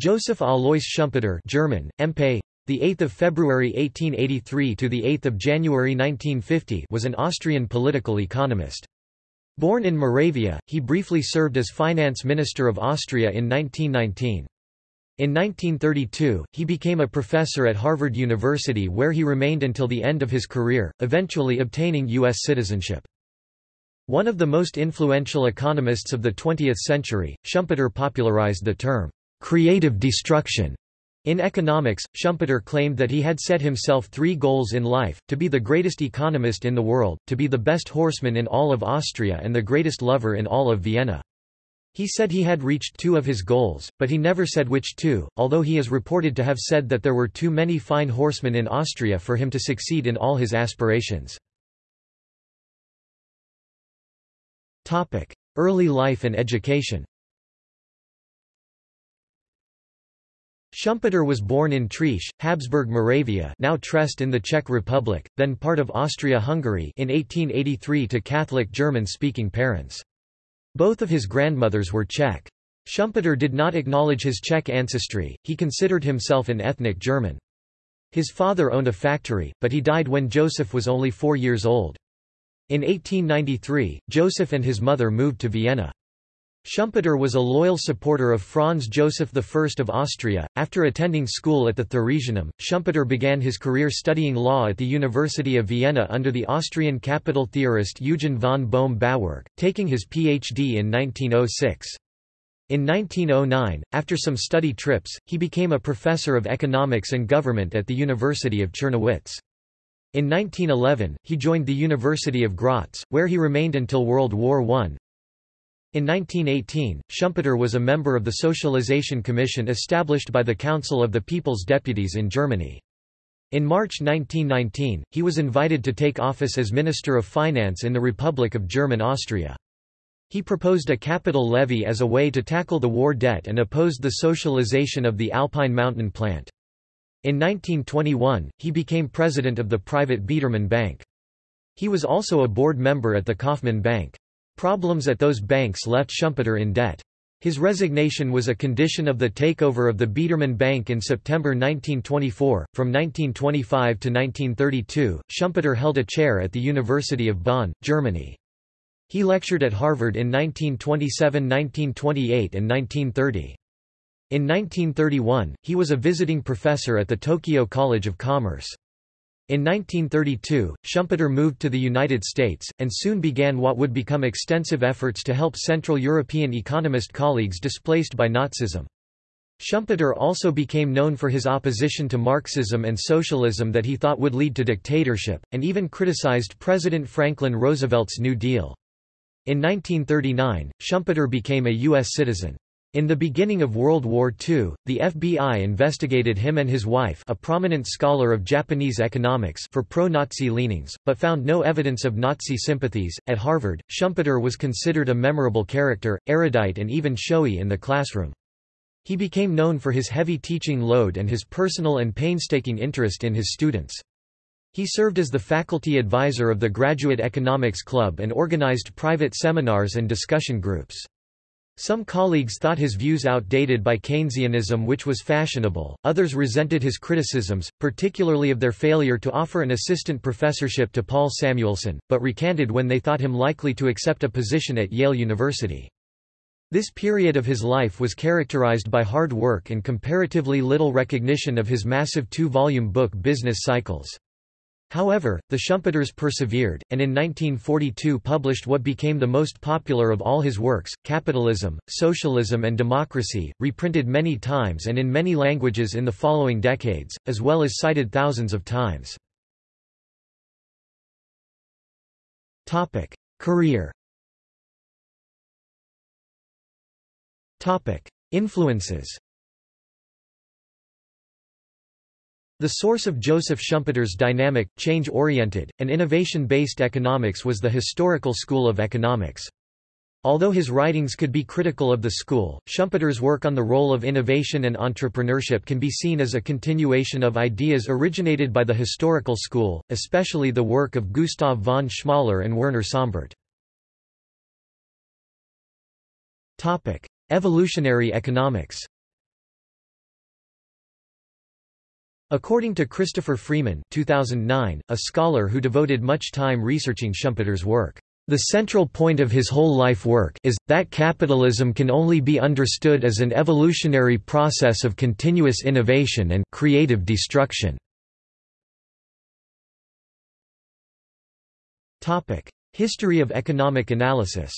Joseph Alois Schumpeter German, MP, the 8th of February 1883 to the 8th of January 1950 was an Austrian political economist. Born in Moravia, he briefly served as finance minister of Austria in 1919. In 1932, he became a professor at Harvard University where he remained until the end of his career, eventually obtaining U.S. citizenship. One of the most influential economists of the 20th century, Schumpeter popularized the term, creative destruction. In economics, Schumpeter claimed that he had set himself three goals in life, to be the greatest economist in the world, to be the best horseman in all of Austria and the greatest lover in all of Vienna. He said he had reached two of his goals, but he never said which two, although he is reported to have said that there were too many fine horsemen in Austria for him to succeed in all his aspirations. Early life and education Schumpeter was born in Triesch, Habsburg Moravia now Trieste in the Czech Republic, then part of Austria-Hungary in 1883 to Catholic German-speaking parents. Both of his grandmothers were Czech. Schumpeter did not acknowledge his Czech ancestry, he considered himself an ethnic German. His father owned a factory, but he died when Joseph was only four years old. In 1893, Joseph and his mother moved to Vienna. Schumpeter was a loyal supporter of Franz Joseph I of Austria. After attending school at the Theresianum, Schumpeter began his career studying law at the University of Vienna under the Austrian capital theorist Eugen von Bohm-Bawerk, taking his Ph.D. in 1906. In 1909, after some study trips, he became a professor of economics and government at the University of Czernowitz. In 1911, he joined the University of Graz, where he remained until World War I. In 1918, Schumpeter was a member of the Socialization Commission established by the Council of the People's Deputies in Germany. In March 1919, he was invited to take office as Minister of Finance in the Republic of German Austria. He proposed a capital levy as a way to tackle the war debt and opposed the socialization of the Alpine Mountain plant. In 1921, he became president of the private Biedermann Bank. He was also a board member at the Kaufmann Bank. Problems at those banks left Schumpeter in debt. His resignation was a condition of the takeover of the Biedermann Bank in September 1924. From 1925 to 1932, Schumpeter held a chair at the University of Bonn, Germany. He lectured at Harvard in 1927, 1928 and 1930. In 1931, he was a visiting professor at the Tokyo College of Commerce. In 1932, Schumpeter moved to the United States, and soon began what would become extensive efforts to help Central European economist colleagues displaced by Nazism. Schumpeter also became known for his opposition to Marxism and socialism that he thought would lead to dictatorship, and even criticized President Franklin Roosevelt's New Deal. In 1939, Schumpeter became a U.S. citizen. In the beginning of World War II, the FBI investigated him and his wife a prominent scholar of Japanese economics for pro-Nazi leanings, but found no evidence of Nazi sympathies. At Harvard, Schumpeter was considered a memorable character, erudite and even showy in the classroom. He became known for his heavy teaching load and his personal and painstaking interest in his students. He served as the faculty advisor of the Graduate Economics Club and organized private seminars and discussion groups. Some colleagues thought his views outdated by Keynesianism which was fashionable, others resented his criticisms, particularly of their failure to offer an assistant professorship to Paul Samuelson, but recanted when they thought him likely to accept a position at Yale University. This period of his life was characterized by hard work and comparatively little recognition of his massive two-volume book Business Cycles. However, the Schumpeters persevered, and in 1942 published what became the most popular of all his works, Capitalism, Socialism and Democracy, reprinted many times and in many languages in the following decades, as well as cited thousands of times. Career Influences The source of Joseph Schumpeter's dynamic, change-oriented, and innovation-based economics was the historical school of economics. Although his writings could be critical of the school, Schumpeter's work on the role of innovation and entrepreneurship can be seen as a continuation of ideas originated by the historical school, especially the work of Gustav von Schmoller and Werner Sombart. Evolutionary economics According to Christopher Freeman 2009, a scholar who devoted much time researching Schumpeter's work, the central point of his whole life work is, that capitalism can only be understood as an evolutionary process of continuous innovation and creative destruction. History of economic analysis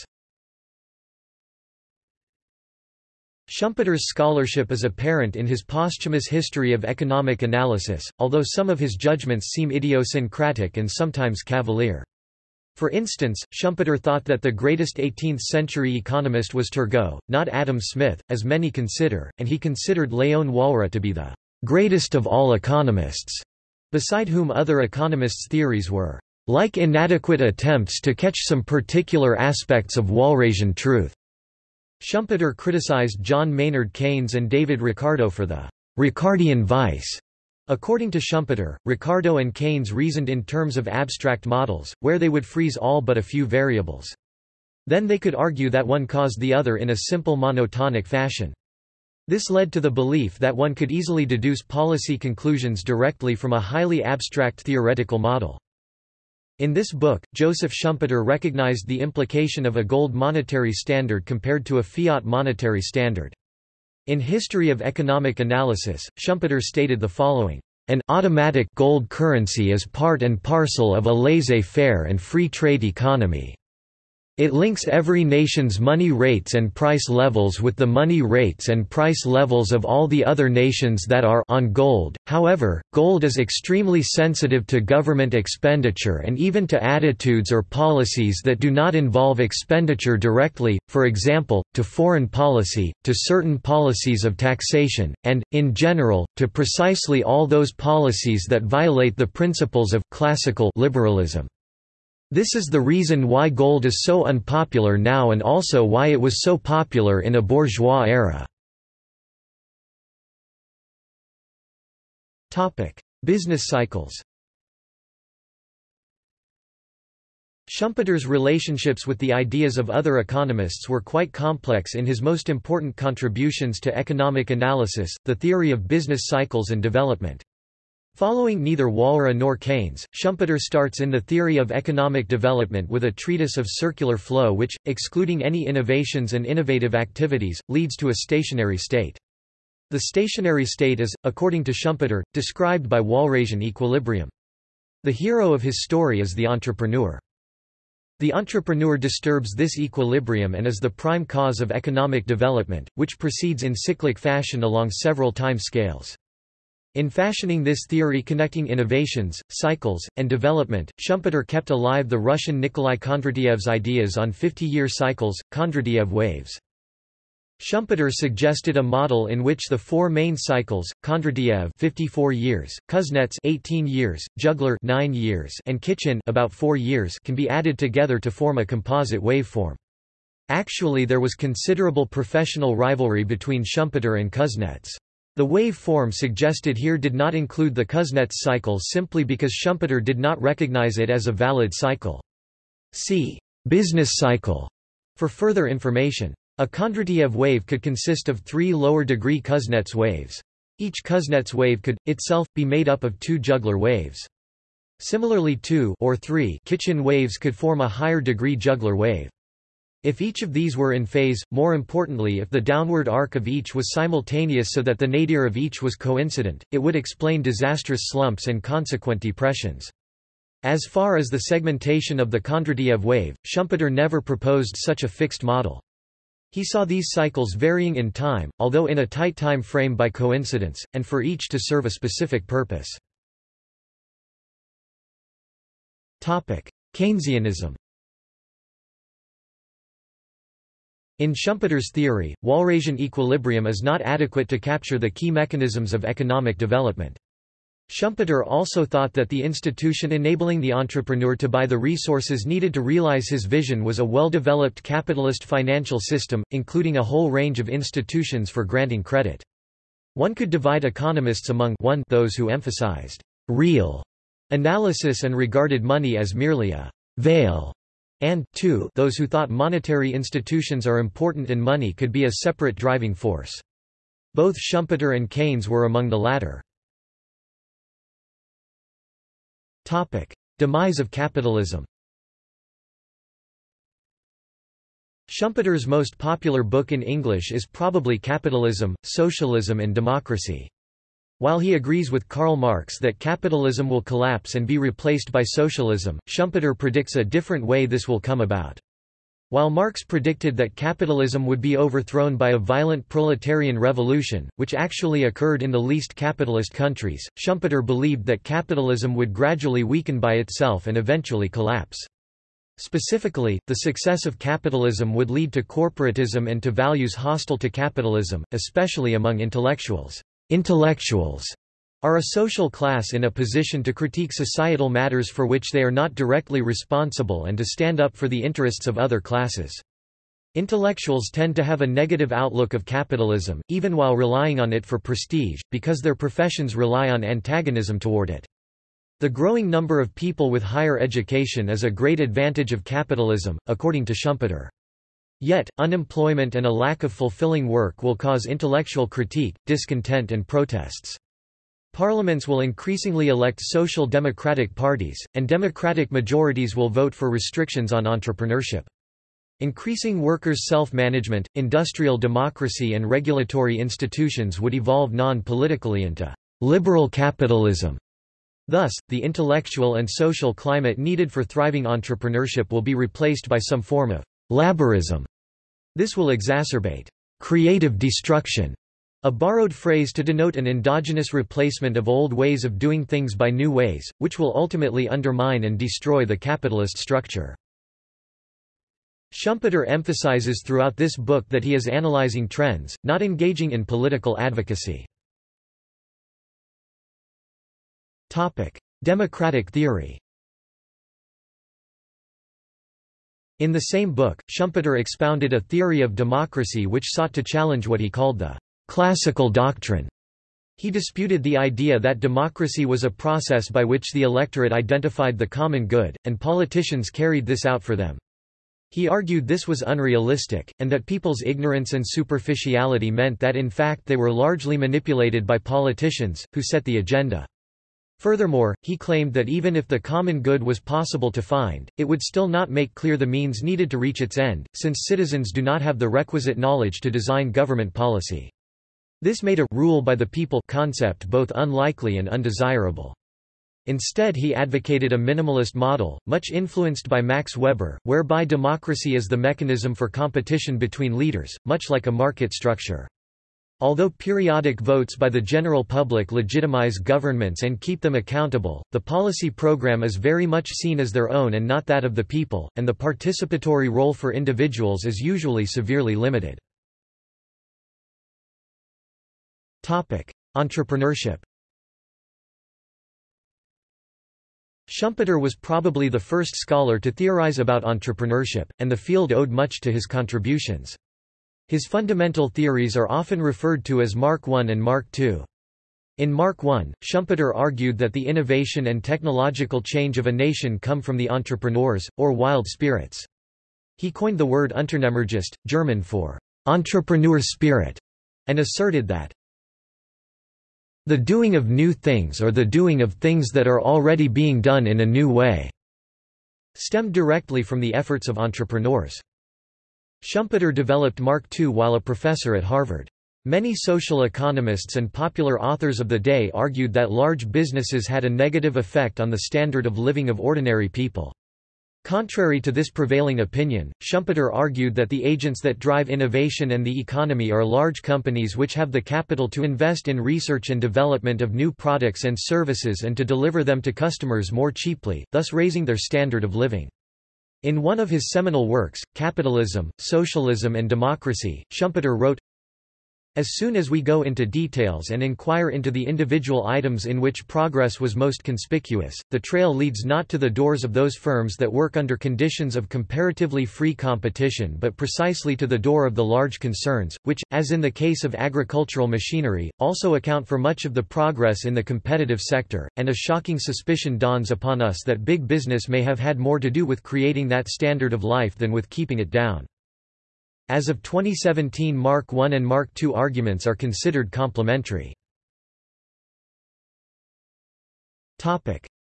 Schumpeter's scholarship is apparent in his posthumous history of economic analysis, although some of his judgments seem idiosyncratic and sometimes cavalier. For instance, Schumpeter thought that the greatest 18th-century economist was Turgot, not Adam Smith, as many consider, and he considered Léon Walras to be the greatest of all economists, beside whom other economists' theories were like inadequate attempts to catch some particular aspects of Walrasian truth. Schumpeter criticized John Maynard Keynes and David Ricardo for the Ricardian vice. According to Schumpeter, Ricardo and Keynes reasoned in terms of abstract models, where they would freeze all but a few variables. Then they could argue that one caused the other in a simple monotonic fashion. This led to the belief that one could easily deduce policy conclusions directly from a highly abstract theoretical model. In this book, Joseph Schumpeter recognized the implication of a gold monetary standard compared to a fiat monetary standard. In History of Economic Analysis, Schumpeter stated the following, "...an automatic gold currency is part and parcel of a laissez-faire and free trade economy." It links every nation's money rates and price levels with the money rates and price levels of all the other nations that are on gold. However, gold is extremely sensitive to government expenditure and even to attitudes or policies that do not involve expenditure directly, for example, to foreign policy, to certain policies of taxation, and, in general, to precisely all those policies that violate the principles of classical liberalism. This is the reason why gold is so unpopular now and also why it was so popular in a bourgeois era. Business cycles Schumpeter's relationships with the ideas of other economists were quite complex in his most important contributions to economic analysis, the theory of business cycles and development. Following neither Walras nor Keynes, Schumpeter starts in the theory of economic development with a treatise of circular flow which, excluding any innovations and innovative activities, leads to a stationary state. The stationary state is, according to Schumpeter, described by Walrasian equilibrium. The hero of his story is the entrepreneur. The entrepreneur disturbs this equilibrium and is the prime cause of economic development, which proceeds in cyclic fashion along several time scales. In fashioning this theory connecting innovations, cycles, and development, Schumpeter kept alive the Russian Nikolai Kondratyev's ideas on 50-year cycles, Kondratyev waves. Schumpeter suggested a model in which the four main cycles, Kondratyev 54 years, Kuznets 18 years, Juglar 9 years, and Kitchin about 4 years can be added together to form a composite waveform. Actually there was considerable professional rivalry between Schumpeter and Kuznets. The wave form suggested here did not include the Kuznets cycle simply because Schumpeter did not recognize it as a valid cycle. See business cycle for further information. A Kondratyev wave could consist of three lower-degree Kuznets waves. Each Kuznets wave could, itself, be made up of two Juglar waves. Similarly two or three Kitchin waves could form a higher-degree Juglar wave. If each of these were in phase, more importantly if the downward arc of each was simultaneous so that the nadir of each was coincident, it would explain disastrous slumps and consequent depressions. As far as the segmentation of the Kondratyev wave, Schumpeter never proposed such a fixed model. He saw these cycles varying in time, although in a tight time frame by coincidence, and for each to serve a specific purpose. Keynesianism In Schumpeter's theory, Walrasian equilibrium is not adequate to capture the key mechanisms of economic development. Schumpeter also thought that the institution enabling the entrepreneur to buy the resources needed to realize his vision was a well-developed capitalist financial system, including a whole range of institutions for granting credit. One could divide economists among 1 those who emphasized real analysis and regarded money as merely a veil and 2 those who thought monetary institutions are important and money could be a separate driving force. Both Schumpeter and Keynes were among the latter. Demise of capitalism Schumpeter's most popular book in English is probably Capitalism, Socialism and Democracy. While he agrees with Karl Marx that capitalism will collapse and be replaced by socialism, Schumpeter predicts a different way this will come about. While Marx predicted that capitalism would be overthrown by a violent proletarian revolution, which actually occurred in the least capitalist countries, Schumpeter believed that capitalism would gradually weaken by itself and eventually collapse. Specifically, the success of capitalism would lead to corporatism and to values hostile to capitalism, especially among intellectuals. Intellectuals are a social class in a position to critique societal matters for which they are not directly responsible and to stand up for the interests of other classes. Intellectuals tend to have a negative outlook of capitalism, even while relying on it for prestige, because their professions rely on antagonism toward it. The growing number of people with higher education is a great advantage of capitalism, according to Schumpeter. Yet, unemployment and a lack of fulfilling work will cause intellectual critique, discontent and protests. Parliaments will increasingly elect social democratic parties, and democratic majorities will vote for restrictions on entrepreneurship. Increasing workers' self-management, industrial democracy and regulatory institutions would evolve non-politically into liberal capitalism. Thus, the intellectual and social climate needed for thriving entrepreneurship will be replaced by some form of laborism. This will exacerbate creative destruction a borrowed phrase to denote an endogenous replacement of old ways of doing things by new ways, which will ultimately undermine and destroy the capitalist structure. Schumpeter emphasizes throughout this book that he is analyzing trends, not engaging in political advocacy. Democratic theory In the same book, Schumpeter expounded a theory of democracy which sought to challenge what he called the classical doctrine. He disputed the idea that democracy was a process by which the electorate identified the common good, and politicians carried this out for them. He argued this was unrealistic, and that people's ignorance and superficiality meant that in fact they were largely manipulated by politicians, who set the agenda. Furthermore, he claimed that even if the common good was possible to find, it would still not make clear the means needed to reach its end, since citizens do not have the requisite knowledge to design government policy. This made a rule by the people concept both unlikely and undesirable. Instead he advocated a minimalist model, much influenced by Max Weber, whereby democracy is the mechanism for competition between leaders, much like a market structure. Although periodic votes by the general public legitimize governments and keep them accountable, the policy program is very much seen as their own and not that of the people, and the participatory role for individuals is usually severely limited. Entrepreneurship Schumpeter was probably the first scholar to theorize about entrepreneurship, and the field owed much to his contributions. His fundamental theories are often referred to as Mark I and Mark II. In Mark I, Schumpeter argued that the innovation and technological change of a nation come from the entrepreneurs, or wild spirits. He coined the word Unternehmergeist, German for entrepreneur spirit, and asserted that the doing of new things or the doing of things that are already being done in a new way stemmed directly from the efforts of entrepreneurs. Schumpeter developed Mark II while a professor at Harvard. Many social economists and popular authors of the day argued that large businesses had a negative effect on the standard of living of ordinary people. Contrary to this prevailing opinion, Schumpeter argued that the agents that drive innovation and the economy are large companies which have the capital to invest in research and development of new products and services and to deliver them to customers more cheaply, thus raising their standard of living. In one of his seminal works, Capitalism, Socialism and Democracy, Schumpeter wrote, as soon as we go into details and inquire into the individual items in which progress was most conspicuous, the trail leads not to the doors of those firms that work under conditions of comparatively free competition but precisely to the door of the large concerns, which, as in the case of agricultural machinery, also account for much of the progress in the competitive sector, and a shocking suspicion dawns upon us that big business may have had more to do with creating that standard of life than with keeping it down. As of 2017 Mark I and Mark II arguments are considered complementary.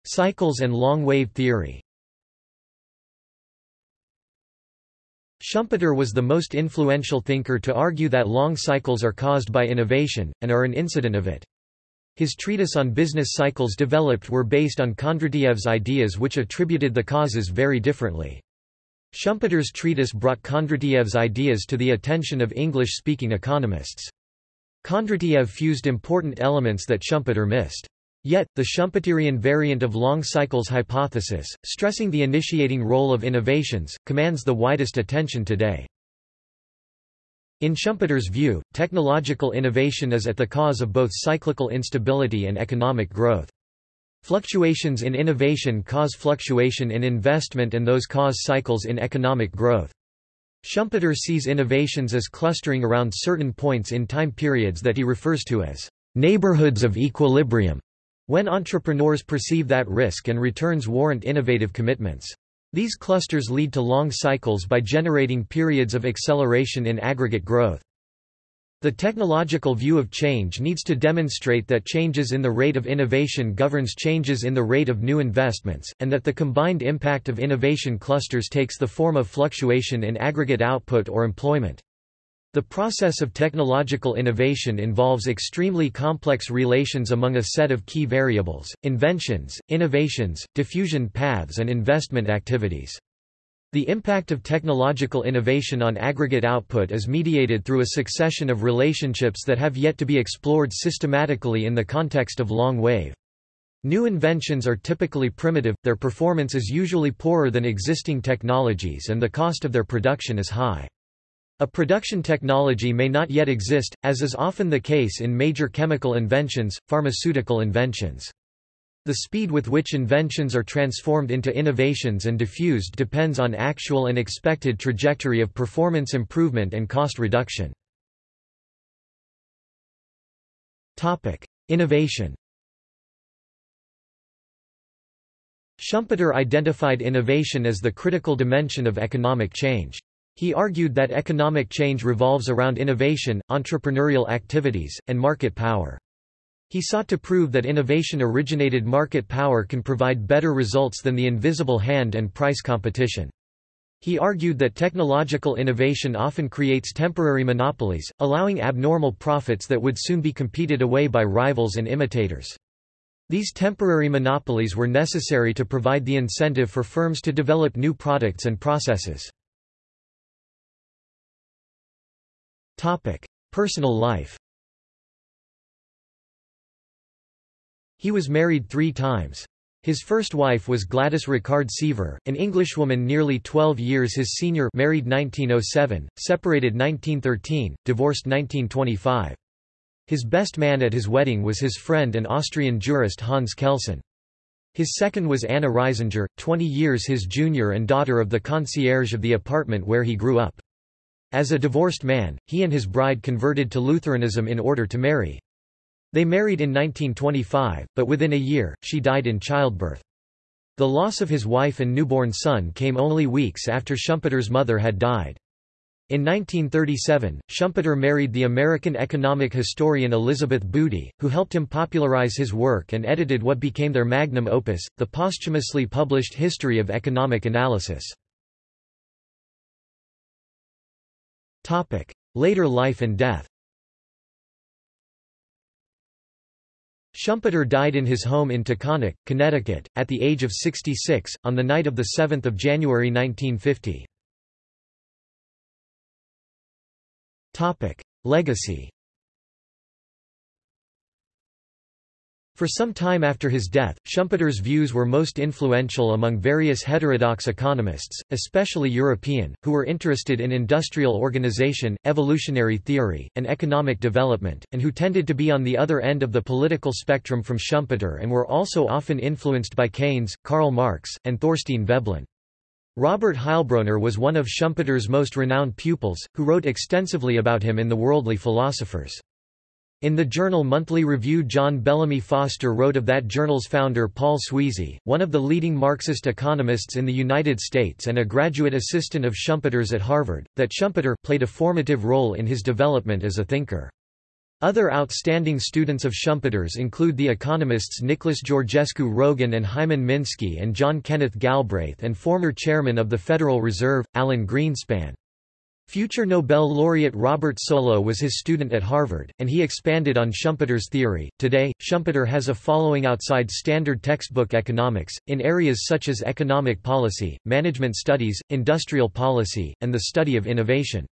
Cycles and long-wave theory Schumpeter was the most influential thinker to argue that long cycles are caused by innovation, and are an incident of it. His treatise on business cycles developed were based on Kondratiev's ideas which attributed the causes very differently. Schumpeter's treatise brought Kondratiev's ideas to the attention of English-speaking economists. Kondratiev fused important elements that Schumpeter missed. Yet, the Schumpeterian variant of long cycles hypothesis, stressing the initiating role of innovations, commands the widest attention today. In Schumpeter's view, technological innovation is at the cause of both cyclical instability and economic growth. Fluctuations in innovation cause fluctuation in investment and those cause cycles in economic growth. Schumpeter sees innovations as clustering around certain points in time periods that he refers to as neighborhoods of equilibrium, when entrepreneurs perceive that risk and returns warrant innovative commitments. These clusters lead to long cycles by generating periods of acceleration in aggregate growth. The technological view of change needs to demonstrate that changes in the rate of innovation governs changes in the rate of new investments, and that the combined impact of innovation clusters takes the form of fluctuation in aggregate output or employment. The process of technological innovation involves extremely complex relations among a set of key variables, inventions, innovations, diffusion paths and investment activities. The impact of technological innovation on aggregate output is mediated through a succession of relationships that have yet to be explored systematically in the context of long wave. New inventions are typically primitive, their performance is usually poorer than existing technologies and the cost of their production is high. A production technology may not yet exist, as is often the case in major chemical inventions, pharmaceutical inventions. The speed with which inventions are transformed into innovations and diffused depends on actual and expected trajectory of performance improvement and cost reduction. Innovation Schumpeter identified innovation as the critical dimension of economic change. He argued that economic change revolves around innovation, entrepreneurial activities, and market power. He sought to prove that innovation-originated market power can provide better results than the invisible hand and price competition. He argued that technological innovation often creates temporary monopolies, allowing abnormal profits that would soon be competed away by rivals and imitators. These temporary monopolies were necessary to provide the incentive for firms to develop new products and processes. Personal life. He was married three times. His first wife was Gladys Ricarde Seaver, an Englishwoman nearly 12 years his senior married 1907, separated 1913, divorced 1925. His best man at his wedding was his friend and Austrian jurist Hans Kelsen. His second was Anna Reisinger, 20 years his junior and daughter of the concierge of the apartment where he grew up. As a divorced man, he and his bride converted to Lutheranism in order to marry. They married in 1925, but within a year, she died in childbirth. The loss of his wife and newborn son came only weeks after Schumpeter's mother had died. In 1937, Schumpeter married the American economic historian Elizabeth Boody, who helped him popularize his work and edited what became their magnum opus, the posthumously published History of Economic Analysis. Later life and death Schumpeter died in his home in Taconic, Connecticut, at the age of 66, on the night of 7 January 1950. Legacy For some time after his death, Schumpeter's views were most influential among various heterodox economists, especially European, who were interested in industrial organization, evolutionary theory, and economic development, and who tended to be on the other end of the political spectrum from Schumpeter and were also often influenced by Keynes, Karl Marx, and Thorstein Veblen. Robert Heilbroner was one of Schumpeter's most renowned pupils, who wrote extensively about him in The Worldly Philosophers. In the journal Monthly Review John Bellamy Foster wrote of that journal's founder Paul Sweezy, one of the leading Marxist economists in the United States and a graduate assistant of Schumpeter's at Harvard, that Schumpeter played a formative role in his development as a thinker. Other outstanding students of Schumpeter's include the economists Nicholas Georgescu Roegen and Hyman Minsky and John Kenneth Galbraith and former chairman of the Federal Reserve, Alan Greenspan. Future Nobel laureate Robert Solow was his student at Harvard, and he expanded on Schumpeter's theory. Today, Schumpeter has a following outside standard textbook economics, in areas such as economic policy, management studies, industrial policy, and the study of innovation.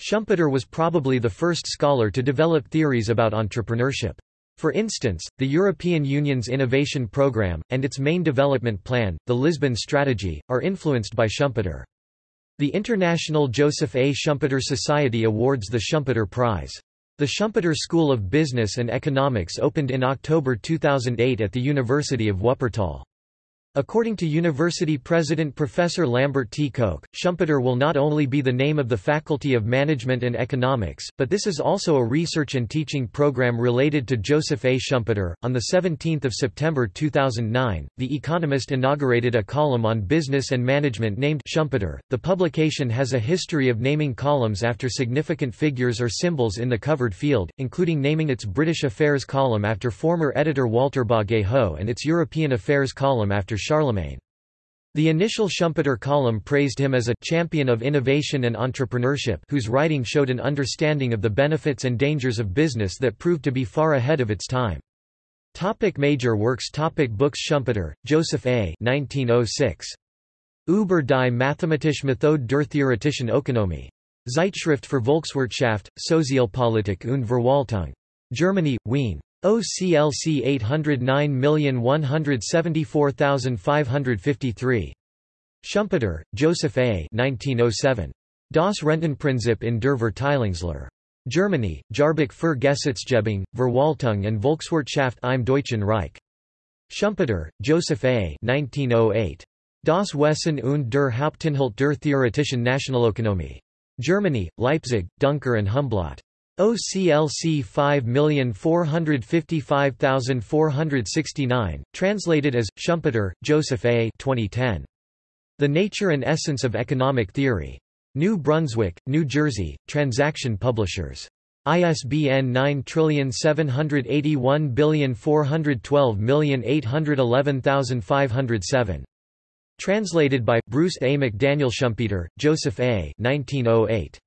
Schumpeter was probably the first scholar to develop theories about entrepreneurship. For instance, the European Union's innovation programme, and its main development plan, the Lisbon Strategy, are influenced by Schumpeter. The International Joseph A. Schumpeter Society awards the Schumpeter Prize. The Schumpeter School of Business and Economics opened in October 2008 at the University of Wuppertal. According to university president Professor Lambert T. Koch, Schumpeter will not only be the name of the Faculty of Management and Economics, but this is also a research and teaching program related to Joseph A. Schumpeter. On 17 September 2009, The Economist inaugurated a column on business and management named Schumpeter. The publication has a history of naming columns after significant figures or symbols in the covered field, including naming its British Affairs column after former editor Walter Bagehot and its European Affairs column after Charlemagne. The initial Schumpeter column praised him as a champion of innovation and entrepreneurship whose writing showed an understanding of the benefits and dangers of business that proved to be far ahead of its time. Topic major works Topic Books Schumpeter, Joseph A. 1906. Über die mathematische Methode der theoretischen Ökonomie. Zeitschrift für Volkswirtschaft, Sozialpolitik und Verwaltung. Germany, Wien. OCLC 809174553. Schumpeter, Joseph A. 1907. Das Rentenprinzip in der Verteilungslehre. Germany, Jahrbuch für Gesetzgebung, Verwaltung und Volkswirtschaft im Deutschen Reich. Schumpeter, Joseph A. 1908. Das Wesen und der Hauptinhalt der theoretischen Nationalökonomie. Germany, Leipzig, Duncker and Humblot. OCLC 5455469, translated as, Schumpeter, Joseph A. 2010. The Nature and Essence of Economic Theory. New Brunswick, New Jersey, Transaction Publishers. ISBN 9781412811507. Translated by, Bruce A. McDaniel Schumpeter, Joseph A. 1908.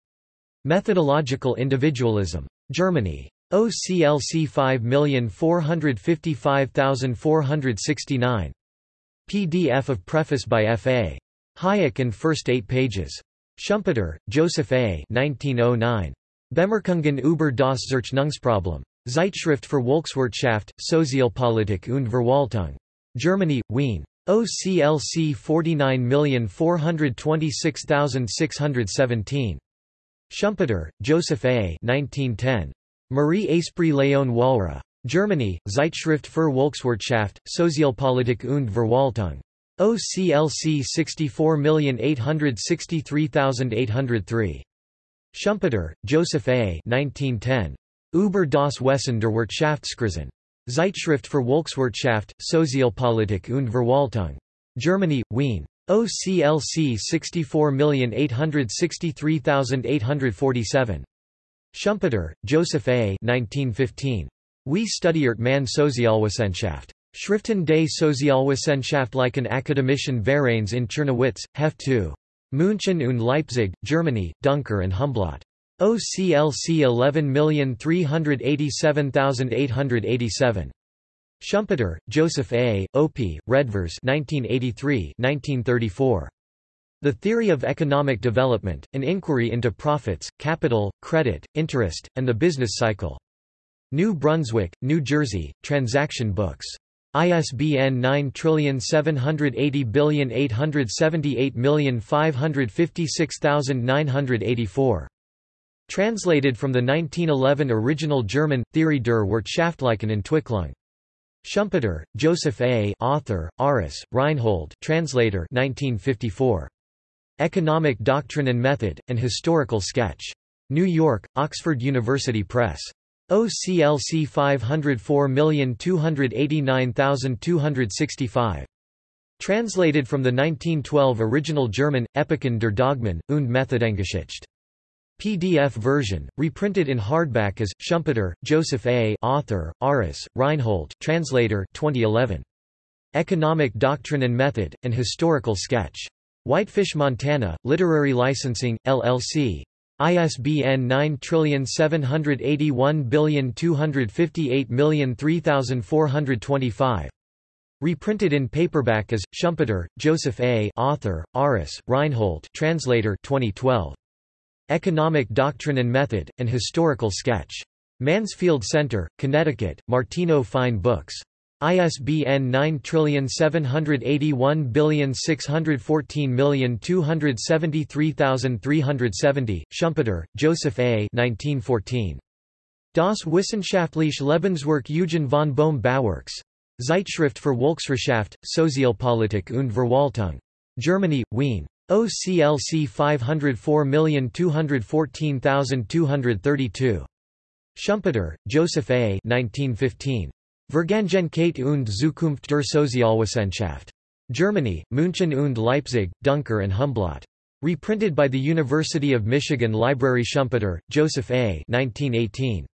Methodological Individualism. Germany. OCLC 5455469. PDF of preface by F. A. Hayek and first eight pages. Schumpeter, Joseph A. 1909. Bemerkungen über das Zeichnungsproblem. Zeitschrift für Volkswirtschaft, Sozialpolitik und Verwaltung. Germany, Wien. OCLC 49426617. Schumpeter, Joseph A. 1910. Marie Esprit Léon Walras. Germany, Zeitschrift für Volkswirtschaft, Sozialpolitik und Verwaltung. OCLC 64863803. Schumpeter, Joseph A. 1910. Über das Wesen der Wirtschaftskrisen. Zeitschrift für Volkswirtschaft, Sozialpolitik und Verwaltung. Germany, Wien. OCLC 64863847. Schumpeter, Joseph A. 1915. Wie studiert man Sozialwissenschaft? Schriften des Sozialwissenschaftlichen Akademischen Vereins in Czernowitz, Heft 2. München und Leipzig, Germany, Duncker and Humblot. OCLC 11387887. Schumpeter, Joseph A., Opie, Redvers 1983 1934. The Theory of Economic Development, An Inquiry into Profits, Capital, Credit, Interest, and the Business Cycle. New Brunswick, New Jersey, Transaction Books. ISBN 9780878556984. Translated from the 1911 original German, Theorie der Wirtschaftlichen Entwicklung. Schumpeter, Joseph A. Author, Aris, Reinhold translator 1954. Economic Doctrine and Method, An Historical Sketch. New York, Oxford University Press. OCLC 504289265. Translated from the 1912 original German, Epochen der Dogmen, und Methodengeschichte. PDF version, reprinted in hardback as Schumpeter, Joseph A. Author, Aris, Reinhold, Translator, 2011. Economic Doctrine and Method, an Historical Sketch. Whitefish, Montana, Literary Licensing, LLC. ISBN 9781258003425. Reprinted in paperback as Schumpeter, Joseph A. Author, Aris, Reinhold, Translator, 2012. Economic Doctrine and Method, an Historical Sketch. Mansfield Center, Connecticut, Martino Fine Books. ISBN 9781614273370, Schumpeter, Joseph A. 1914. Das Wissenschaftliche Lebenswerk Eugen von Bohm Bawerks. Zeitschrift für Volkswirtschaft, Sozialpolitik und Verwaltung. Germany, Wien. OCLC 504214232. Schumpeter, Joseph A. 1915. Vergangenheit und Zukunft der Sozialwissenschaft. Germany, München und Leipzig, Duncker and Humblot. Reprinted by the University of Michigan Library Schumpeter, Joseph A. 1918.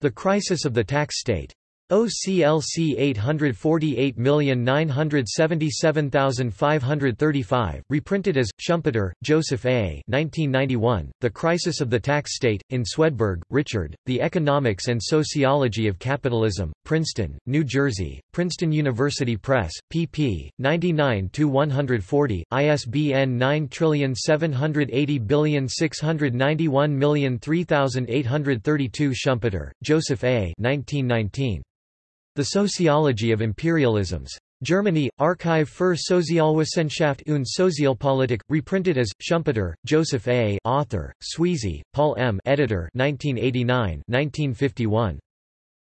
The Crisis of the Tax State. OCLC 848977535, reprinted as, Schumpeter, Joseph A. 1991, The Crisis of the Tax State, in Swedberg, Richard, The Economics and Sociology of Capitalism, Princeton, New Jersey, Princeton University Press, pp. 99-140, ISBN 9780691003832 Schumpeter, Joseph A. 1919. The Sociology of Imperialisms. Germany, Archive für Sozialwissenschaft und Sozialpolitik, reprinted as, Schumpeter, Joseph A. Author, Sweezy, Paul M. Editor 1989 1951.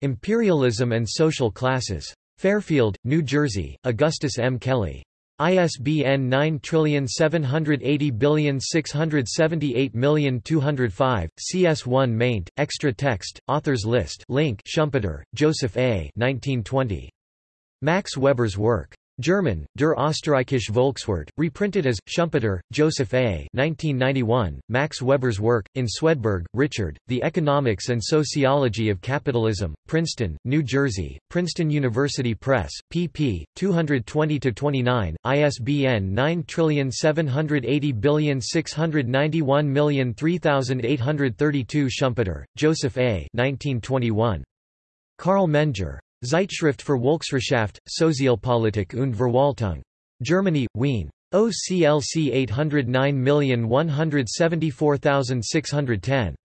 Imperialism and Social Classes. Fairfield, New Jersey, Augustus M. Kelley. ISBN 97806782005, CS1 maint, extra text, authors list link Schumpeter, Joseph A. 1920. Max Weber's work. German, Der Österreichische Volkswirt, reprinted as, Schumpeter, Joseph A. 1991, Max Weber's work, in Swedberg, Richard, The Economics and Sociology of Capitalism, Princeton, New Jersey, Princeton University Press, pp. 220-29, ISBN 9780691033832 Schumpeter, Joseph A. 1921. Carl Menger. Zeitschrift für Volkswirtschaft, Sozialpolitik und Verwaltung. Germany, Wien. OCLC 809174610.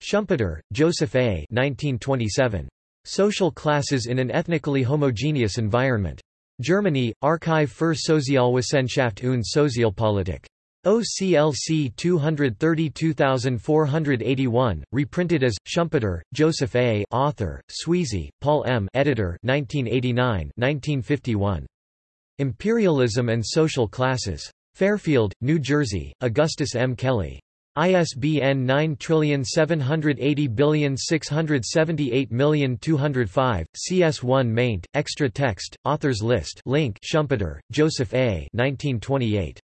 Schumpeter, Joseph A. 1927. Social Classes in an Ethnically Homogeneous Environment. Germany, Archive für Sozialwissenschaft und Sozialpolitik. OCLC 232481, reprinted as, Schumpeter, Joseph A. Author, Sweezy, Paul M. Editor 1989 1951. Imperialism and Social Classes. Fairfield, New Jersey, Augustus M. Kelley. ISBN 97806782005, CS1 maint, extra text, authors list link Schumpeter, Joseph A. 1928.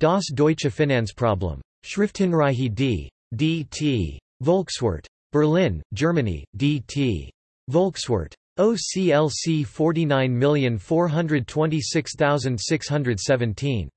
Das deutsche Finanzproblem. Schriftenreihe D. D. T. Volkswirt. Berlin, Germany, D. T. Volkswirt. OCLC 49426617.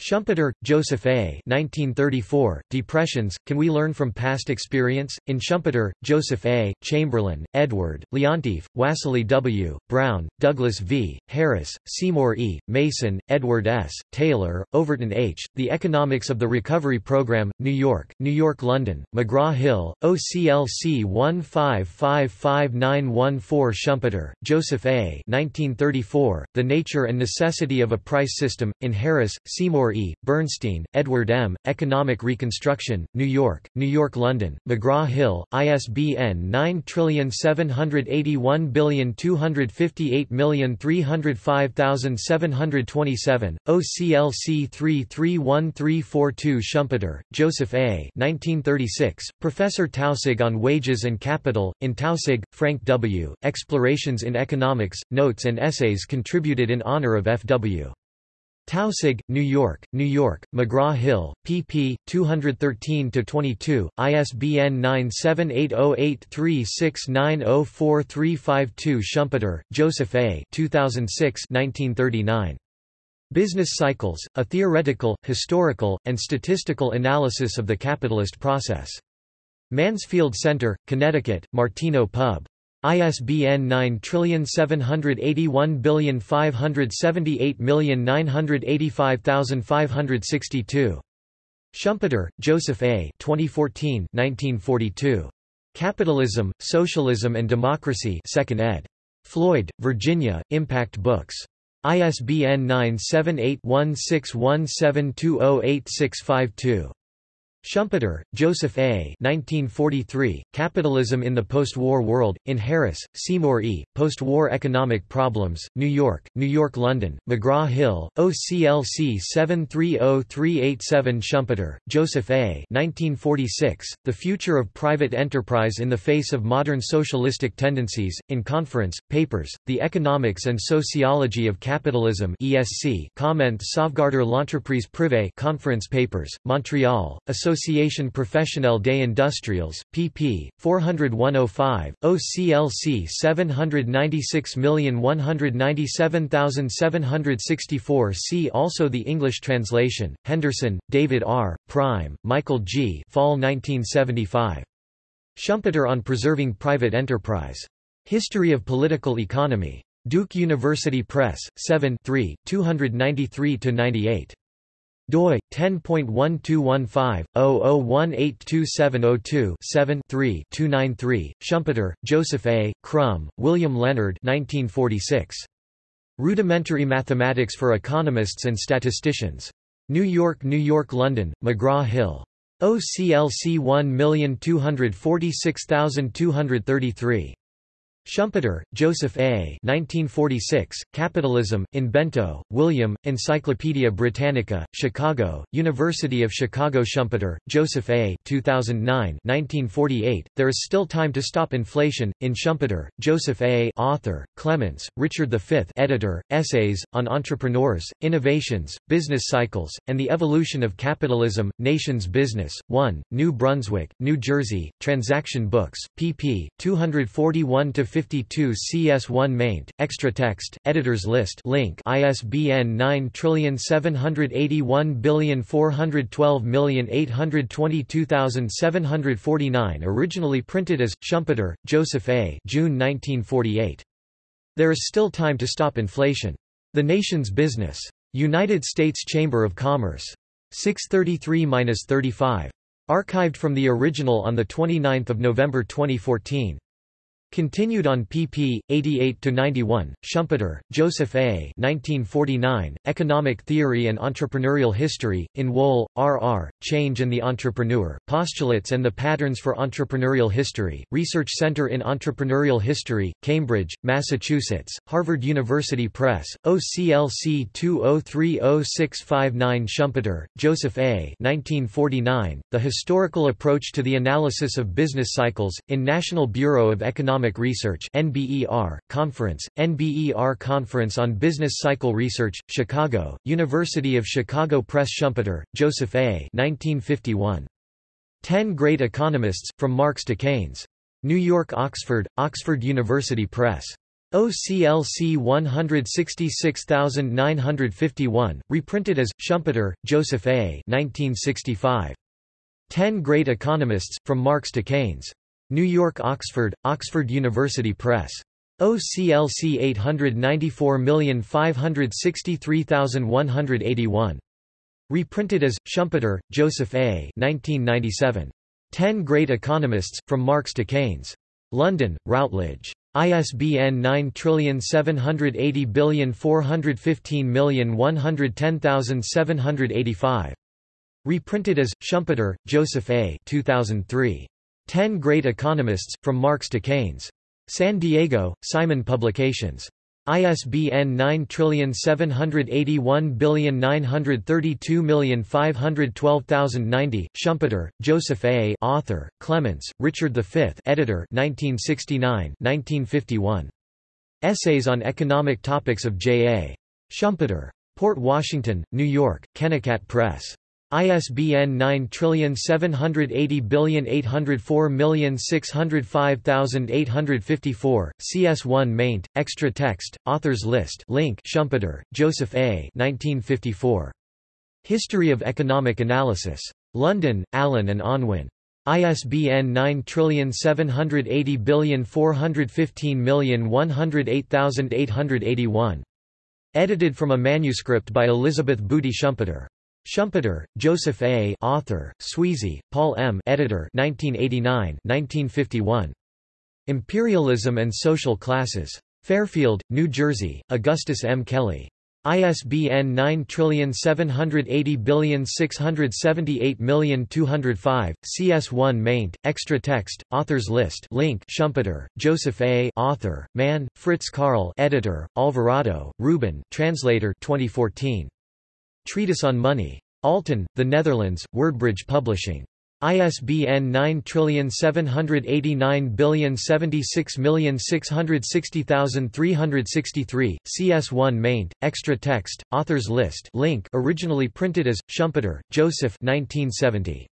Schumpeter, Joseph A. 1934, Depressions, Can We Learn from Past Experience? In Schumpeter, Joseph A., Chamberlin, Edward, Leontief, Wassily W., Brown, Douglas V., Harris, Seymour E., Mason, Edward S., Taylor, Overton H., The Economics of the Recovery Program, New York, New York-London, McGraw-Hill, OCLC 1555914 Schumpeter, Joseph A. 1934, The Nature and Necessity of a Price System, in Harris, Seymour E., Bernstein, Edward M., Economic Reconstruction, New York, New York-London, McGraw-Hill, ISBN 9781258305727, OCLC 331342 Schumpeter, Joseph A. 1936, Professor Taussig on Wages and Capital, in Taussig, Frank W., Explorations in Economics, Notes and Essays contributed in honor of F. W. Taussig, New York, New York, McGraw-Hill, pp. 213-22, ISBN 9780836904352 Schumpeter, Joseph A. 2006 1939. Business Cycles, A Theoretical, Historical, and Statistical Analysis of the Capitalist Process. Mansfield Center, Connecticut, Martino Pub. ISBN 9781578985562. Schumpeter, Joseph A. 2014 1942. Capitalism, Socialism and Democracy 2nd ed. Floyd, Virginia, Impact Books. ISBN 978 1617208652. Schumpeter, Joseph A. 1943, Capitalism in the Post-War World, in Harris, Seymour E., Post-War Economic Problems, New York, New York-London, McGraw-Hill, OCLC 730387 Schumpeter, Joseph A. 1946, The Future of Private Enterprise in the Face of Modern Socialistic Tendencies, in Conference, Papers, The Economics and Sociology of Capitalism ESC Comment Sauvegarder l'entreprise privée Conference Papers, Montreal, Professionnelle des Industriels, pp. 40105, OCLC 796197764 See also the English translation, Henderson, David R., Prime, Michael G. Fall 1975. Schumpeter on Preserving Private Enterprise. History of Political Economy. Duke University Press, 7 293–98 doi 10.1215/00182702-7 293 Schumpeter, Joseph A., Crum, William Leonard 1946. Rudimentary Mathematics for Economists and Statisticians. New York, New York, London, McGraw-Hill. OCLC 1246233. Schumpeter, Joseph A. 1946, Capitalism, in Benton, William, Encyclopædia Britannica, Chicago, University of Chicago Schumpeter, Joseph A. 2009 1948, There is Still Time to Stop Inflation, in Schumpeter, Joseph A. author, Clements, Richard V editor, Essays, on Entrepreneurs, Innovations, Business Cycles, and the Evolution of Capitalism, Nations Business, 1, New Brunswick, New Jersey, Transaction Books, pp. 241–50 52 CS1 maint, extra text, editors list link ISBN 9781412822749 originally printed as, Schumpeter, Joseph A. June 1948. There is still time to stop inflation. The Nation's Business. United States Chamber of Commerce. 633-35. Archived from the original on 29 November 2014. Continued on pp. 88–91, Schumpeter, Joseph A. 1949, Economic Theory and Entrepreneurial History, in Wohl, R. R., Change and the Entrepreneur, Postulates and the Patterns for Entrepreneurial History, Research Center in Entrepreneurial History, Cambridge, Massachusetts, Harvard University Press, OCLC 2030659 Schumpeter, Joseph A. 1949, The Historical Approach to the Analysis of Business Cycles, in National Bureau of Economic Economic Research NBER, Conference, NBER Conference on Business Cycle Research, Chicago, University of Chicago Press Schumpeter, Joseph A. 1951. Ten Great Economists, From Marx to Keynes. New York Oxford, Oxford University Press. OCLC 166951, reprinted as, Schumpeter, Joseph A. 1965. Ten Great Economists, From Marx to Keynes. New York Oxford, Oxford University Press. OCLC 894563181. Reprinted as, Schumpeter, Joseph A. 1997. Ten Great Economists, From Marx to Keynes. London, Routledge. ISBN 9780415110785. Reprinted as, Schumpeter, Joseph A. 2003. Ten Great Economists, From Marx to Keynes. San Diego, Simon Publications. ISBN 9781932512090, Schumpeter, Joseph A. author, Clements, Richard V editor 1969 1951. Essays on Economic Topics of J. A. Schumpeter. Port Washington, New York, Kennikat Press. ISBN 9780804605854, CS1 maint, extra text, authors list link Schumpeter, Joseph A. 1954. History of Economic Analysis. London, Allen and Unwin. ISBN 9780415101881. Edited from a manuscript by Elizabeth Boody Schumpeter. Schumpeter, Joseph A. Author, Sweezy, Paul M. Editor 1989 1951. Imperialism and Social Classes. Fairfield, New Jersey, Augustus M. Kelley. ISBN 97806782005, CS1 maint, extra text, authors list link Schumpeter, Joseph A. Author, Mann, Fritz Karl editor, Alvarado, Ruben translator 2014. Treatise on Money. Aalten, The Netherlands, Wordbridge Publishing. ISBN 9780976660363, CS1 maint, extra text, authors list link originally printed as, Schumpeter, Joseph 1970.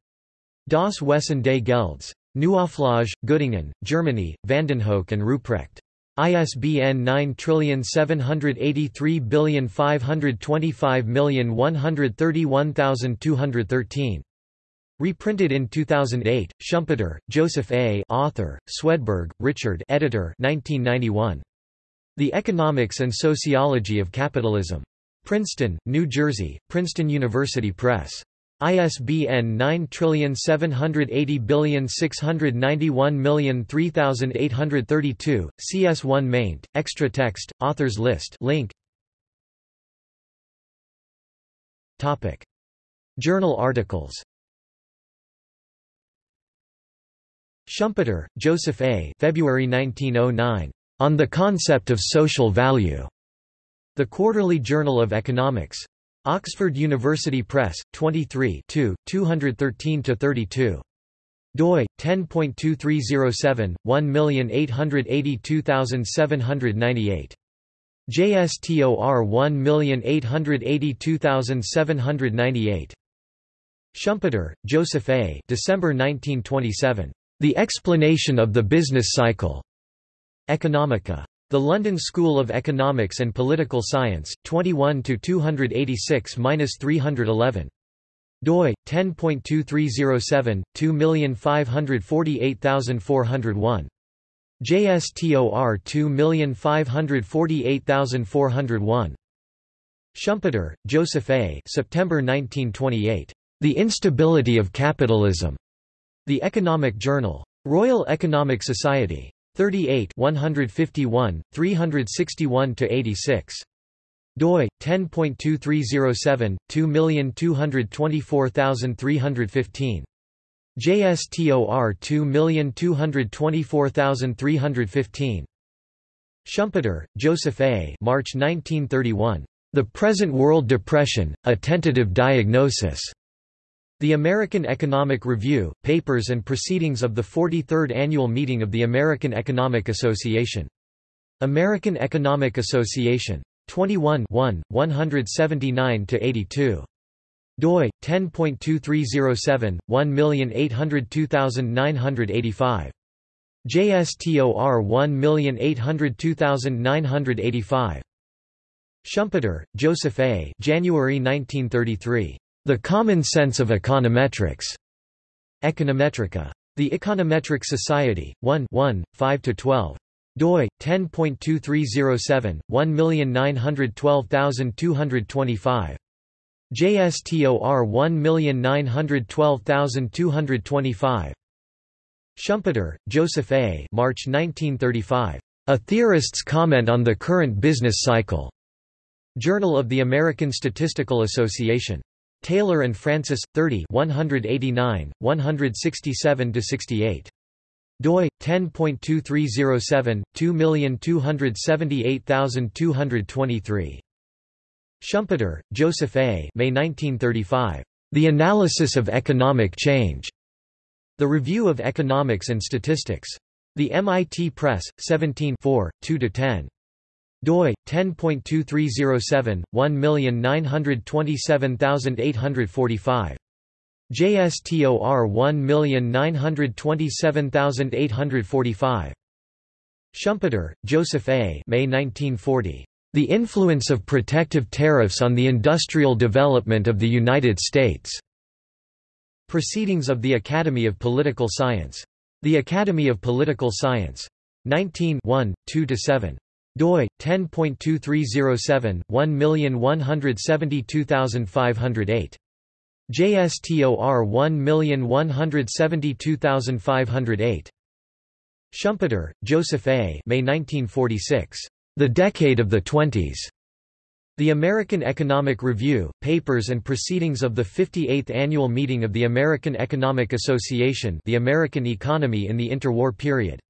Das Wesen des Gelds. Neuauflage, Göttingen, Germany, Vandenhoeck and Ruprecht. ISBN 9783525131213. Reprinted in 2008, Schumpeter, Joseph A. Author, Swedberg, Richard Editor 1991. The Economics and Sociology of Capitalism. Princeton, New Jersey, Princeton University Press. ISBN 9780691003832, CS1 maint, extra text, authors list link. Topic. Journal articles Schumpeter, Joseph A. February 1909. On the Concept of Social Value. The Quarterly Journal of Economics. Oxford University Press, 23 213–32. doi, 10.2307, 1882798. JSTOR 1882798. Schumpeter, Joseph A. December 1927. The Explanation of the Business Cycle. Economica. The London School of Economics and Political Science, 21 286-311. doi 10.2307 2548401. JSTOR 2548401. Schumpeter, Joseph A. September 1928. The Instability of Capitalism. The Economic Journal. Royal Economic Society. 38 151, 361–86. doi, 10.2307, 2224315. JSTOR 2224315. Schumpeter, Joseph A. March 1931. The Present World Depression, A Tentative Diagnosis. The American Economic Review, Papers and Proceedings of the 43rd Annual Meeting of the American Economic Association. American Economic Association. 21 179–82. doi, 10.2307, 1802985. JSTOR 1802985. Schumpeter, Joseph A. January 1933. The Common Sense of Econometrics. Econometrica. The Econometric Society, 1 1, 5–12. doi, 10.2307, 1912225. JSTOR 1912225. Schumpeter, Joseph A. March 1935. A Theorist's Comment on the Current Business Cycle. Journal of the American Statistical Association. Taylor and Francis, 30 189, 167–68. doi, 10.2307, 2278223. Schumpeter, Joseph A. May 1935. The Analysis of Economic Change. The Review of Economics and Statistics. The MIT Press, 17 2–10. Doi 10.2307 1927845 JSTOR 1927845 Schumpeter, Joseph A. May 1940. The Influence of Protective Tariffs on the Industrial Development of the United States. Proceedings of the Academy of Political Science. The Academy of Political Science. 19 2–7 doi 10.2307 1172508 JSTOR 1172508 Schumpeter, Joseph A. May 1946. The Decade of the Twenties. The American Economic Review, Papers and Proceedings of the 58th Annual Meeting of the American Economic Association The American Economy in the Interwar Period.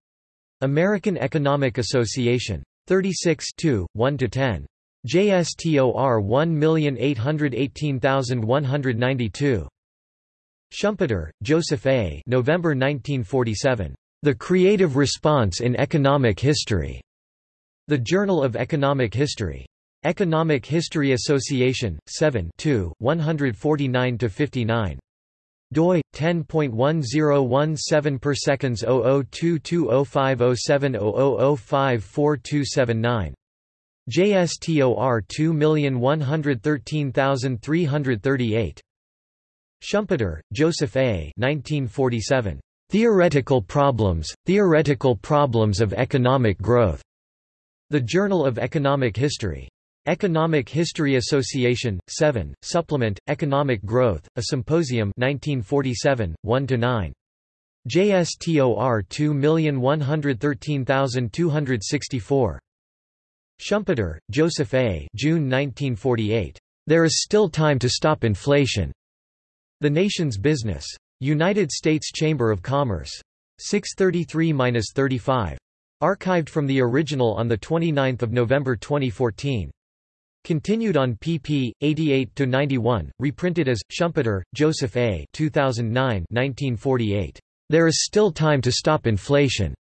American Economic Association. 36 1–10. JSTOR 1818192. Schumpeter, Joseph A. November 1947. The Creative Response in Economic History. The Journal of Economic History. Economic History Association, 7 149–59 doi 10.1017 per seconds 00220507005427 JSTOR 2113338 Schumpeter, Joseph A. 1947. Theoretical Problems, Theoretical Problems of Economic Growth. The Journal of Economic History. Economic History Association, 7, Supplement, Economic Growth, A Symposium 1947, 1–9. JSTOR 2113264. Schumpeter, Joseph A. June 1948. There is still time to stop inflation. The Nation's Business. United States Chamber of Commerce. 633–35. Archived from the original on 29 November 2014. Continued on pp. 88–91, reprinted as, Schumpeter, Joseph A. 2009 1948. There is still time to stop inflation.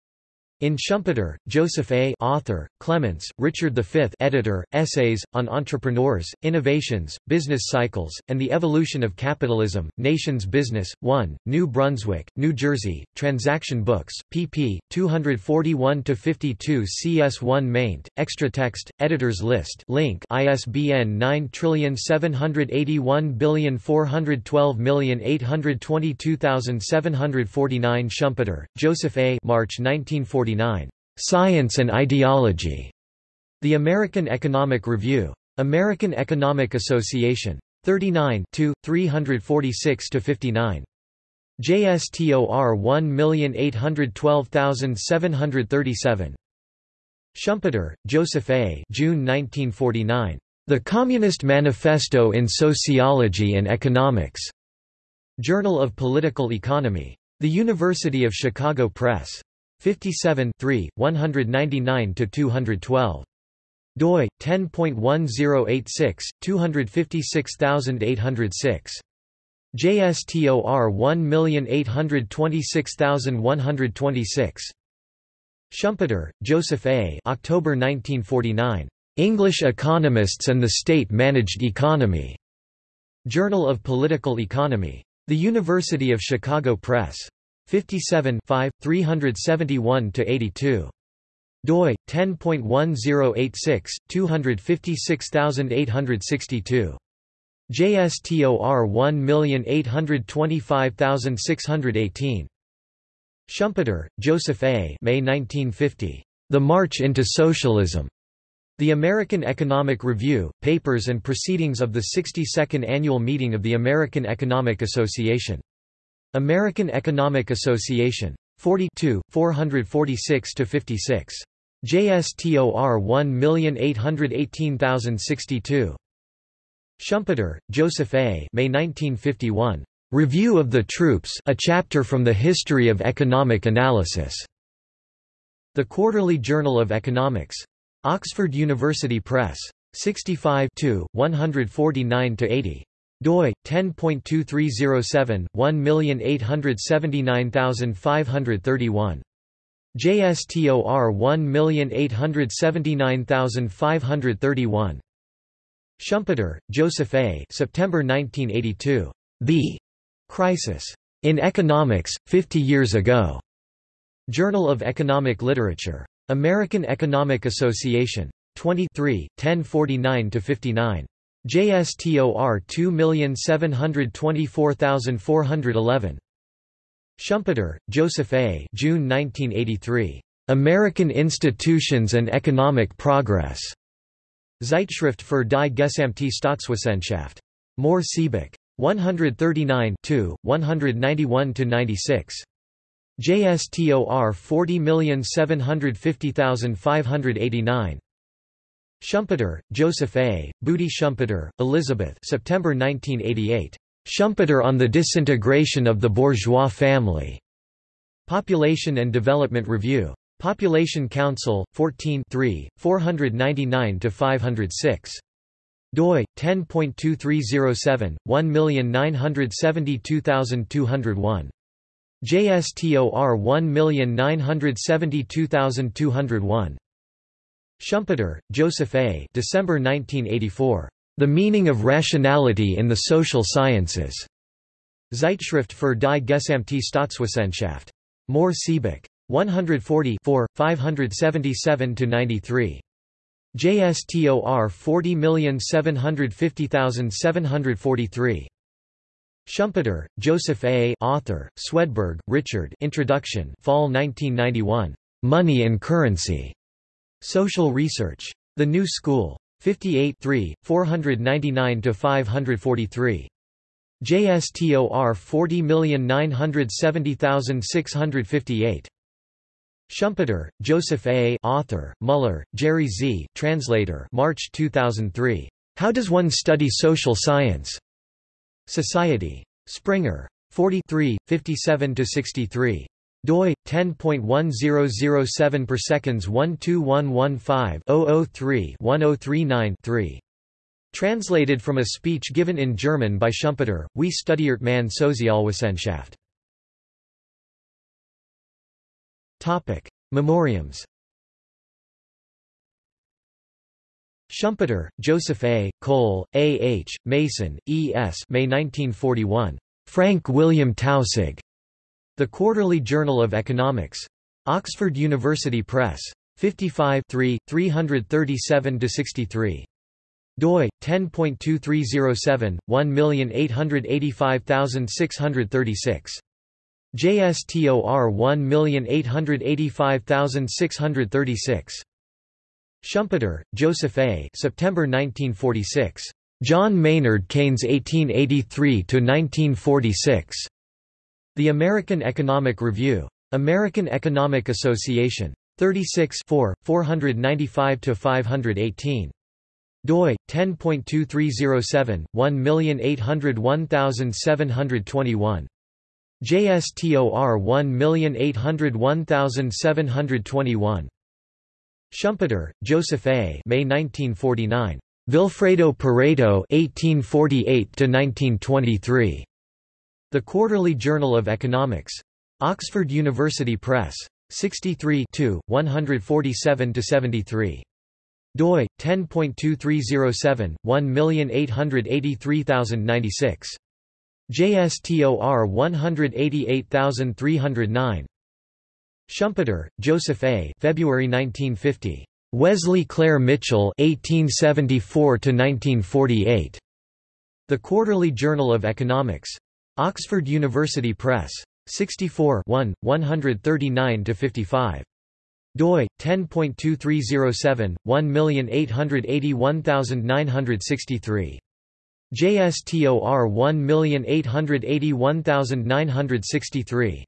In Schumpeter, Joseph A. Author, Clements, Richard V. Editor, Essays, on Entrepreneurs, Innovations, Business Cycles, and the Evolution of Capitalism, Nations Business, 1, New Brunswick, New Jersey, Transaction Books, pp. 241–52 CS1 maint, extra text, Editors List link ISBN 9781412822749 Schumpeter, Joseph A. March 1940 Science and Ideology. The American Economic Review. American Economic Association. 39 346–59. JSTOR 1812737. Schumpeter, Joseph A. June 1949. The Communist Manifesto in Sociology and Economics. Journal of Political Economy. The University of Chicago Press. 57 199–212. doi 10.1086 256806 JSTOR 1826126 Schumpeter, Joseph A. October 1949. English Economists and the State-Managed Economy. Journal of Political Economy. The University of Chicago Press. 57 5, 371–82 doi 10.1086 256862 JSTOR 1825618 Schumpeter, Joseph A. May 1950. The March into Socialism. The American Economic Review, Papers and Proceedings of the 62nd Annual Meeting of the American Economic Association. American Economic Association. 42, 446–56. JSTOR 1818062. Schumpeter, Joseph A. May 1951. Review of the Troops a chapter from the History of Economic Analysis. The Quarterly Journal of Economics. Oxford University Press. 65 149–80 doi 10.2307 1879531 JSTOR 1879531. Schumpeter, Joseph A. September 1982. The Crisis in Economics, 50 Years Ago. Journal of Economic Literature. American Economic Association. 23, 1049–59. JSTOR 2724411. Schumpeter, Joseph A. June 1983. American Institutions and Economic Progress. Zeitschrift für die Gesamte Staatswissenschaft. Mohr Siebeck. 139 191–96. JSTOR 40750589. Schumpeter, Joseph A., Boody Schumpeter, Elizabeth September 1988. Schumpeter on the Disintegration of the Bourgeois Family. Population and Development Review. Population Council, 14 499–506 doi 10.2307 1972201 JSTOR 1972201 Schumpeter, Joseph A. December 1984. The Meaning of Rationality in the Social Sciences. Zeitschrift für die Gesamte Staatswissenschaft. Mohr Siebeck. 140 577–93. JSTOR 40750743. Schumpeter, Joseph A. Author, Swedberg, Richard Introduction Fall 1991. Money and Currency. Social Research. The New School. 58 499–543. JSTOR 40970658. Schumpeter, Joseph A. Author, Muller, Jerry Z. Translator March 2003. How Does One Study Social Science? Society. Springer. 43, 57–63 doi 10.1007 per seconds 12115-003-1039-3. Translated from a speech given in German by Schumpeter, Wie studiert man Sozialwissenschaft? Topic: Memoriams. Schumpeter, Joseph A., Cole, A. H., Mason, E. S. May 1941. Frank William Taussig. The Quarterly Journal of Economics. Oxford University Press. 55 337–63. doi 10.2307 1885636 JSTOR 1885636 Schumpeter, Joseph A. September 1946. John Maynard Keynes 1883 to 1946. The American Economic Review. American Economic Association. 36 495–518. doi, 10.2307, 1801721. JSTOR 1801721. Schumpeter, Joseph A. May 1949. Vilfredo Pareto 1848–1923. The Quarterly Journal of Economics. Oxford University Press. 63 147–73. doi 10.2307 1883096 JSTOR 188309 Schumpeter, Joseph A. February 1950. Wesley Clare Mitchell 1874 1948. The Quarterly Journal of Economics. Oxford University Press. 64 1, 139–55. doi, 10.2307, 1881963. JSTOR 1881963.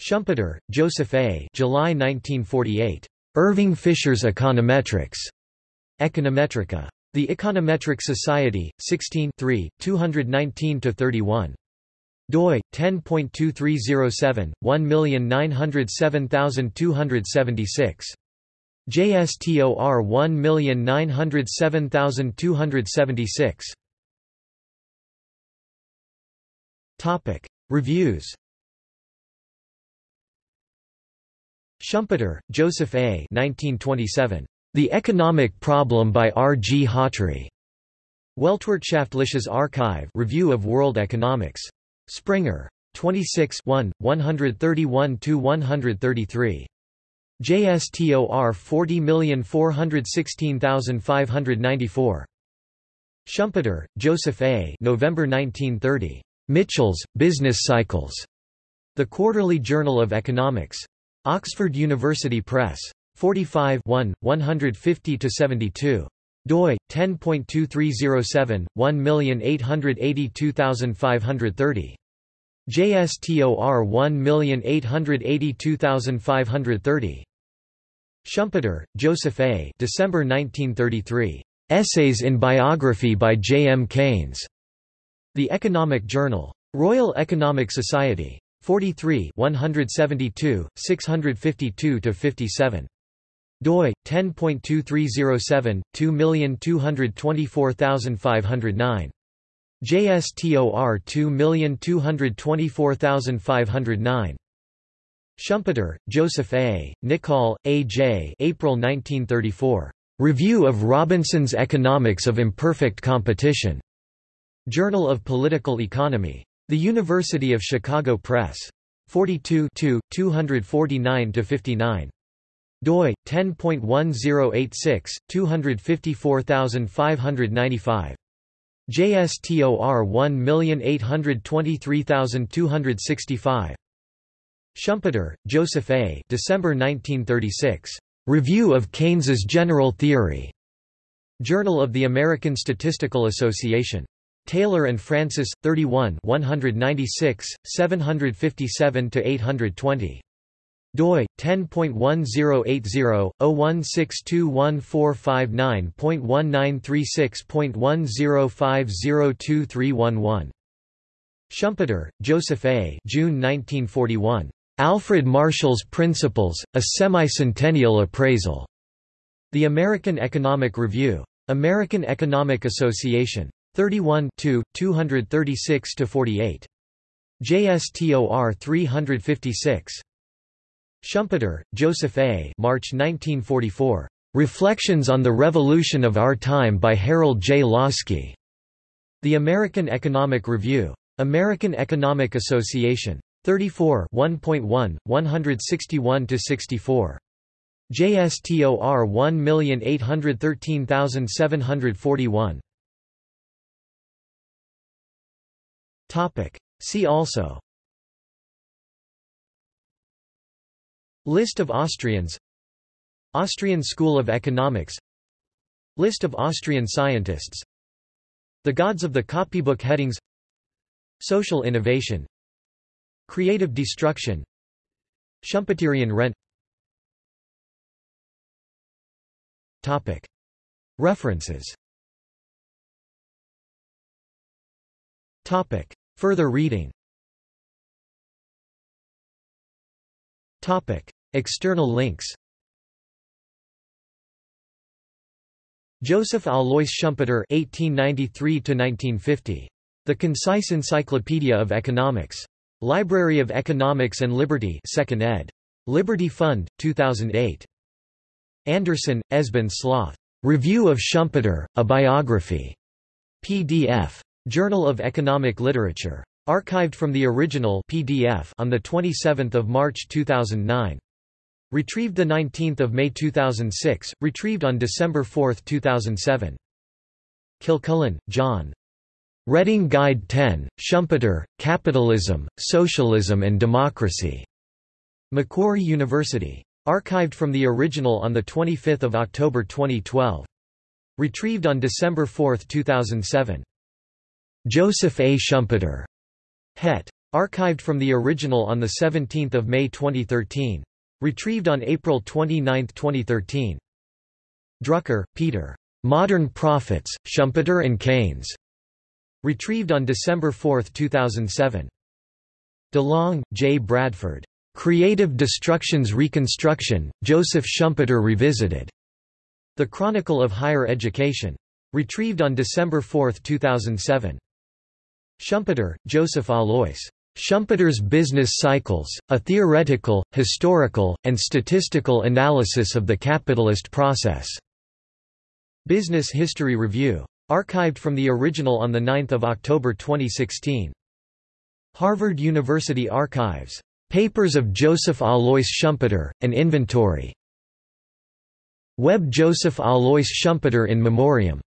Schumpeter, Joseph A. July 1948. Irving Fisher's Econometrics. Econometrica. The Econometric Society, 16 219–31. doi, 10.2307, 1907276. JSTOR 1907276. Topic. Reviews Schumpeter, Joseph A. 1927. The Economic Problem by R. G. Hawtrey. Weltwirtschaftliches Archive Review of World Economics. Springer. 26 1, 131–133. JSTOR 40416594. Schumpeter, Joseph A. November 1930. Mitchells, Business Cycles. The Quarterly Journal of Economics. Oxford University Press. 45 1, 150–72 doi 10.2307 1882530 JSTOR 1882530 Schumpeter, Joseph A. December 1933. Essays in Biography by J. M. Keynes. The Economic Journal. Royal Economic Society. 43 172, 652–57 doi 10.2307 2224509 JSTOR 2224509 Schumpeter, Joseph A., Nicoll, A. J. April 1934. Review of Robinson's Economics of Imperfect Competition. Journal of Political Economy. The University of Chicago Press. 42 249–59 doi 10.1086 254595 JSTOR 1823265 Schumpeter, Joseph A. December 1936. Review of Keynes's General Theory. Journal of the American Statistical Association. Taylor and Francis, 31 196, 757–820 doi 10.1080/0162145.1936.10502311 Schumpeter, Joseph A. June 1941. Alfred Marshall's Principles: A Semi-Centennial Appraisal. The American Economic Review. American Economic Association. 31 236–48. JSTOR 356. Schumpeter, Joseph A. March 1944. Reflections on the Revolution of Our Time by Harold J. Laski. The American Economic Review. American Economic Association. 34 1.1, 161–64. JSTOR 1813741. See also List of Austrians. Austrian School of Economics. List of Austrian scientists. The Gods of the Copybook Headings. Social Innovation. Creative Destruction. Schumpeterian rent. Topic. References. Topic. Further reading. Topic. External links Joseph Alois Schumpeter (1893–1950), The Concise Encyclopedia of Economics. Library of Economics and Liberty, 2nd ed. Liberty Fund, 2008. Andersen, Esben Sloth. Review of Schumpeter: A Biography. PDF. Journal of Economic Literature. Archived from the original PDF on the 27th of March 2009. Retrieved 19 May 2006, retrieved on December 4, 2007. Kilcullen, John. Reading Guide 10, Schumpeter, Capitalism, Socialism and Democracy. Macquarie University. Archived from the original on 25 October 2012. Retrieved on December 4, 2007. Joseph A. Schumpeter. Het. Archived from the original on 17 May 2013. Retrieved on April 29, 2013. Drucker, Peter. Modern Prophets, Schumpeter and Keynes. Retrieved on December 4, 2007. DeLong, J. Bradford. Creative Destruction's Reconstruction, Joseph Schumpeter Revisited. The Chronicle of Higher Education. Retrieved on December 4, 2007. Schumpeter, Joseph Alois. Schumpeter's Business Cycles, a theoretical, historical, and statistical analysis of the capitalist process. Business History Review. Archived from the original on 9 October 2016. Harvard University Archives. Papers of Joseph Alois Schumpeter, an inventory. Web Joseph Alois Schumpeter in Memoriam.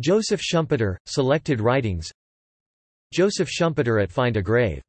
Joseph Schumpeter, Selected Writings Joseph Schumpeter at Find a Grave